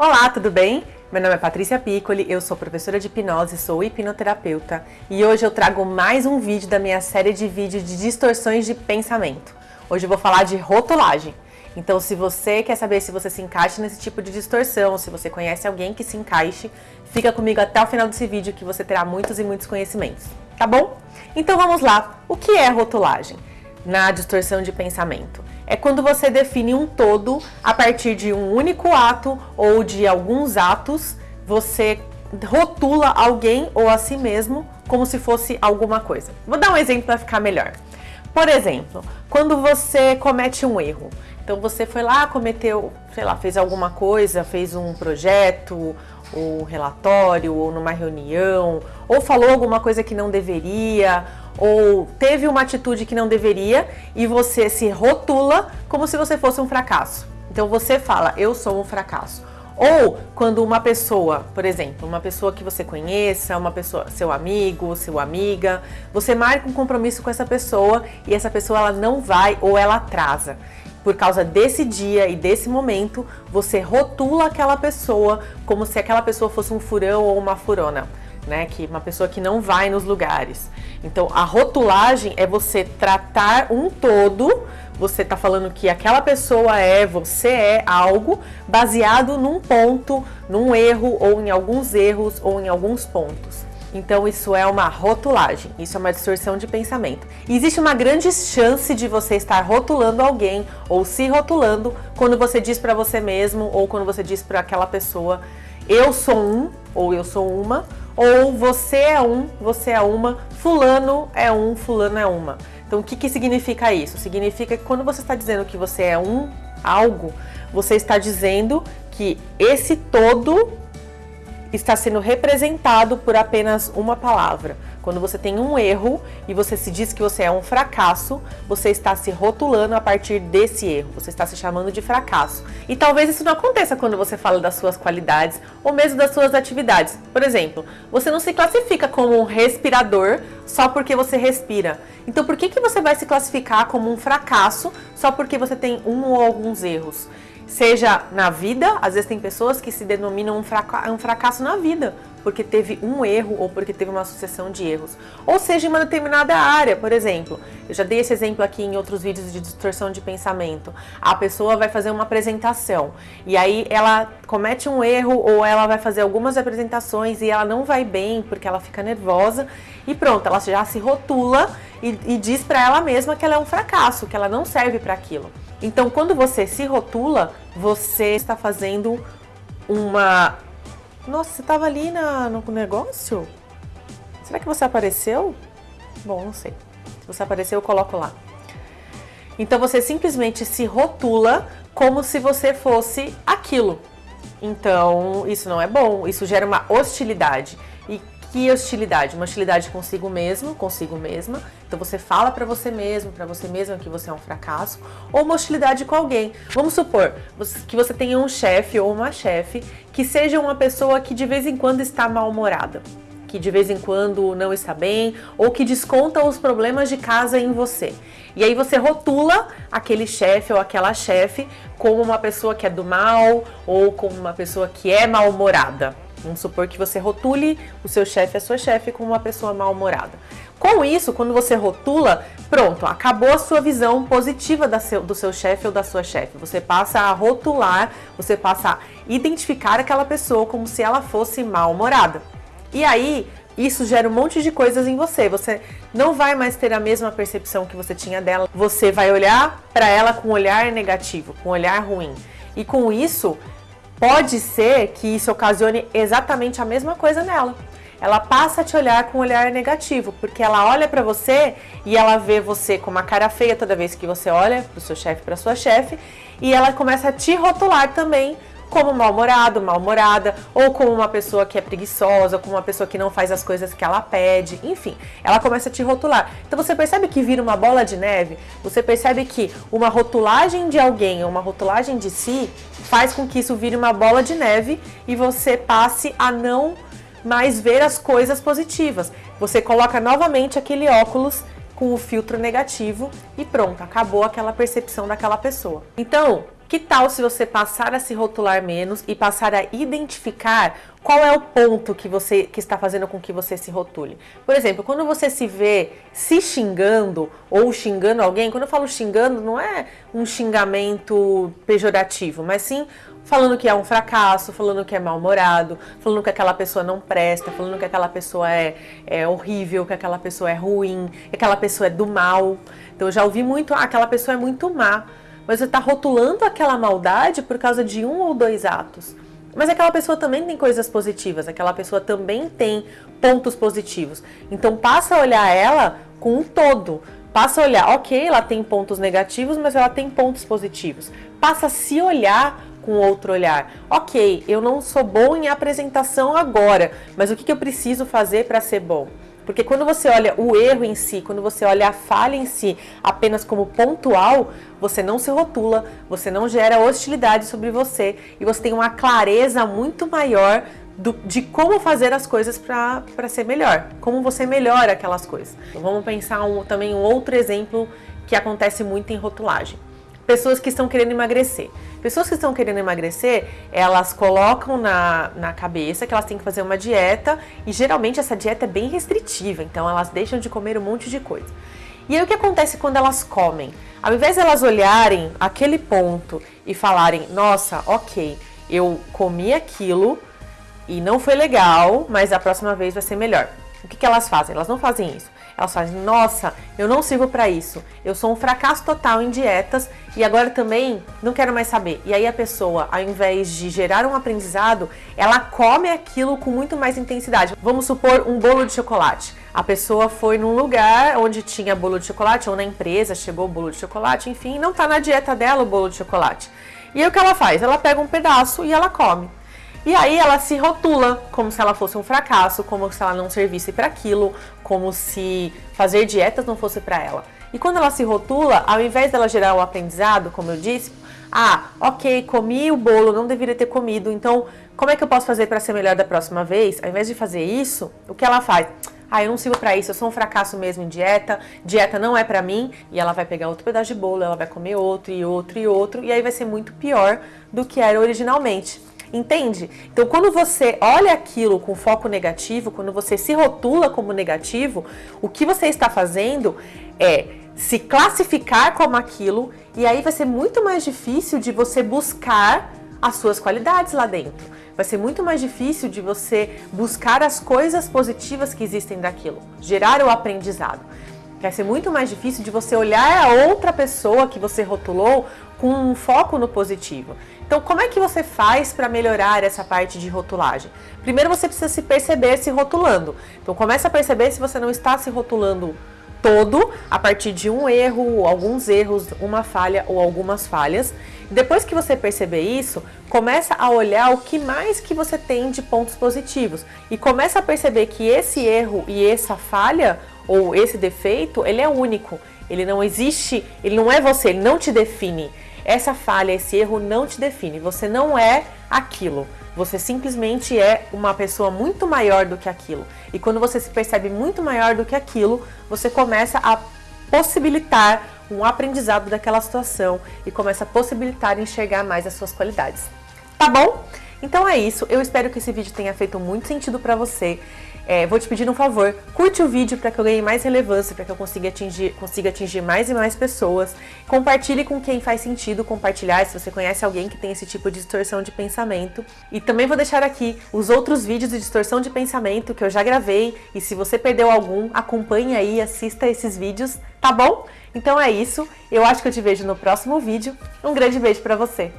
Olá, tudo bem? Meu nome é Patrícia Piccoli, eu sou professora de hipnose, sou hipnoterapeuta e hoje eu trago mais um vídeo da minha série de vídeos de distorções de pensamento. Hoje eu vou falar de rotulagem. Então, se você quer saber se você se encaixa nesse tipo de distorção, se você conhece alguém que se encaixe, fica comigo até o final desse vídeo que você terá muitos e muitos conhecimentos, tá bom? Então vamos lá, o que é rotulagem na distorção de pensamento? É quando você define um todo a partir de um único ato ou de alguns atos, você rotula alguém ou a si mesmo como se fosse alguma coisa. Vou dar um exemplo para ficar melhor. Por exemplo, quando você comete um erro, então você foi lá, cometeu, sei lá, fez alguma coisa, fez um projeto, ou um relatório, ou numa reunião, ou falou alguma coisa que não deveria, ou teve uma atitude que não deveria e você se rotula como se você fosse um fracasso. Então você fala, eu sou um fracasso. Ou quando uma pessoa, por exemplo, uma pessoa que você conheça, uma pessoa, seu amigo, sua amiga, você marca um compromisso com essa pessoa e essa pessoa ela não vai ou ela atrasa. Por causa desse dia e desse momento, você rotula aquela pessoa como se aquela pessoa fosse um furão ou uma furona né? Que uma pessoa que não vai nos lugares. Então, a rotulagem é você tratar um todo, você tá falando que aquela pessoa é, você é algo baseado num ponto, num erro ou em alguns erros ou em alguns pontos. Então isso é uma rotulagem, isso é uma distorção de pensamento. Existe uma grande chance de você estar rotulando alguém ou se rotulando quando você diz para você mesmo ou quando você diz para aquela pessoa eu sou um ou eu sou uma ou você é um, você é uma, fulano é um, fulano é uma. Então o que, que significa isso? Significa que quando você está dizendo que você é um algo, você está dizendo que esse todo está sendo representado por apenas uma palavra. Quando você tem um erro e você se diz que você é um fracasso, você está se rotulando a partir desse erro, você está se chamando de fracasso. E talvez isso não aconteça quando você fala das suas qualidades ou mesmo das suas atividades. Por exemplo, você não se classifica como um respirador só porque você respira. Então por que, que você vai se classificar como um fracasso só porque você tem um ou alguns erros? Seja na vida, às vezes tem pessoas que se denominam um, fraca um fracasso na vida, porque teve um erro ou porque teve uma sucessão de erros. Ou seja, em uma determinada área, por exemplo. Eu já dei esse exemplo aqui em outros vídeos de distorção de pensamento. A pessoa vai fazer uma apresentação e aí ela comete um erro ou ela vai fazer algumas apresentações e ela não vai bem porque ela fica nervosa e pronto, ela já se rotula e, e diz para ela mesma que ela é um fracasso, que ela não serve para aquilo. Então, quando você se rotula, você está fazendo uma... Nossa, você estava ali na, no negócio? Será que você apareceu? Bom, não sei. Se você apareceu, eu coloco lá. Então, você simplesmente se rotula como se você fosse aquilo. Então, isso não é bom, isso gera uma hostilidade. Que hostilidade? Uma hostilidade consigo mesmo, consigo mesma. Então você fala para você mesmo, para você mesma que você é um fracasso, ou uma hostilidade com alguém. Vamos supor que você tenha um chefe ou uma chefe que seja uma pessoa que de vez em quando está mal-humorada, que de vez em quando não está bem, ou que desconta os problemas de casa em você. E aí você rotula aquele chefe ou aquela chefe como uma pessoa que é do mal ou como uma pessoa que é mal-humorada. Vamos supor que você rotule o seu chefe, a sua chefe, como uma pessoa mal-humorada. Com isso, quando você rotula, pronto, acabou a sua visão positiva seu, do seu chefe ou da sua chefe. Você passa a rotular, você passa a identificar aquela pessoa como se ela fosse mal-humorada. E aí, isso gera um monte de coisas em você. Você não vai mais ter a mesma percepção que você tinha dela. Você vai olhar para ela com um olhar negativo, com um olhar ruim. E com isso, Pode ser que isso ocasione exatamente a mesma coisa nela. Ela passa a te olhar com um olhar negativo, porque ela olha para você e ela vê você com uma cara feia toda vez que você olha para o seu chefe, para sua chefe, e ela começa a te rotular também como mal-humorado, mal-humorada, ou como uma pessoa que é preguiçosa, como uma pessoa que não faz as coisas que ela pede, enfim, ela começa a te rotular. Então você percebe que vira uma bola de neve, você percebe que uma rotulagem de alguém, uma rotulagem de si, faz com que isso vire uma bola de neve e você passe a não mais ver as coisas positivas. Você coloca novamente aquele óculos com o filtro negativo e pronto, acabou aquela percepção daquela pessoa. Então, Que tal se você passar a se rotular menos e passar a identificar qual é o ponto que você que está fazendo com que você se rotule? Por exemplo, quando você se vê se xingando ou xingando alguém, quando eu falo xingando, não é um xingamento pejorativo, mas sim falando que é um fracasso, falando que é mal-humorado, falando que aquela pessoa não presta, falando que aquela pessoa é, é horrível, que aquela pessoa é ruim, que aquela pessoa é do mal. Então eu já ouvi muito, ah, aquela pessoa é muito má mas você está rotulando aquela maldade por causa de um ou dois atos. Mas aquela pessoa também tem coisas positivas, aquela pessoa também tem pontos positivos. Então passa a olhar ela com um todo. Passa a olhar, ok, ela tem pontos negativos, mas ela tem pontos positivos. Passa a se olhar com outro olhar. Ok, eu não sou bom em apresentação agora, mas o que, que eu preciso fazer para ser bom? Porque quando você olha o erro em si, quando você olha a falha em si apenas como pontual, você não se rotula, você não gera hostilidade sobre você e você tem uma clareza muito maior do, de como fazer as coisas para ser melhor, como você melhora aquelas coisas. Então, vamos pensar um, também um outro exemplo que acontece muito em rotulagem pessoas que estão querendo emagrecer. Pessoas que estão querendo emagrecer, elas colocam na, na cabeça que elas têm que fazer uma dieta e geralmente essa dieta é bem restritiva, então elas deixam de comer um monte de coisa. E aí o que acontece quando elas comem? Ao invés de elas olharem aquele ponto e falarem, nossa, ok, eu comi aquilo e não foi legal, mas a próxima vez vai ser melhor. O que, que elas fazem? Elas não fazem isso. Elas fazem, nossa, eu não sirvo para isso. Eu sou um fracasso total em dietas e agora também não quero mais saber. E aí a pessoa, ao invés de gerar um aprendizado, ela come aquilo com muito mais intensidade. Vamos supor um bolo de chocolate. A pessoa foi num lugar onde tinha bolo de chocolate, ou na empresa chegou o bolo de chocolate, enfim, não tá na dieta dela o bolo de chocolate. E aí o que ela faz? Ela pega um pedaço e ela come. E aí ela se rotula como se ela fosse um fracasso, como se ela não servisse para aquilo, como se fazer dietas não fosse para ela. E quando ela se rotula, ao invés dela gerar o um aprendizado, como eu disse, ah, ok, comi o bolo, não deveria ter comido, então como é que eu posso fazer para ser melhor da próxima vez? Ao invés de fazer isso, o que ela faz? Ah, eu não sirvo para isso, eu sou um fracasso mesmo em dieta, dieta não é para mim, e ela vai pegar outro pedaço de bolo, ela vai comer outro e outro e outro, e aí vai ser muito pior do que era originalmente. Entende? Então, quando você olha aquilo com foco negativo, quando você se rotula como negativo, o que você está fazendo é se classificar como aquilo e aí vai ser muito mais difícil de você buscar as suas qualidades lá dentro. Vai ser muito mais difícil de você buscar as coisas positivas que existem daquilo, gerar o aprendizado. Vai ser muito mais difícil de você olhar a outra pessoa que você rotulou com um foco no positivo. Então, como é que você faz para melhorar essa parte de rotulagem? Primeiro, você precisa se perceber se rotulando. Então, começa a perceber se você não está se rotulando todo a partir de um erro, alguns erros, uma falha ou algumas falhas. Depois que você perceber isso, começa a olhar o que mais que você tem de pontos positivos e começa a perceber que esse erro e essa falha ou esse defeito, ele é único. Ele não existe, ele não é você, ele não te define. Essa falha, esse erro não te define. Você não é aquilo. Você simplesmente é uma pessoa muito maior do que aquilo. E quando você se percebe muito maior do que aquilo, você começa a possibilitar um aprendizado daquela situação e começa a possibilitar enxergar mais as suas qualidades. Tá bom? Então é isso. Eu espero que esse vídeo tenha feito muito sentido para você. É, vou te pedir um favor, curte o vídeo para que eu ganhe mais relevância, para que eu consiga atingir, consiga atingir mais e mais pessoas. Compartilhe com quem faz sentido compartilhar, se você conhece alguém que tem esse tipo de distorção de pensamento. E também vou deixar aqui os outros vídeos de distorção de pensamento que eu já gravei. E se você perdeu algum, acompanhe aí, assista esses vídeos, tá bom? Então é isso, eu acho que eu te vejo no próximo vídeo. Um grande beijo para você!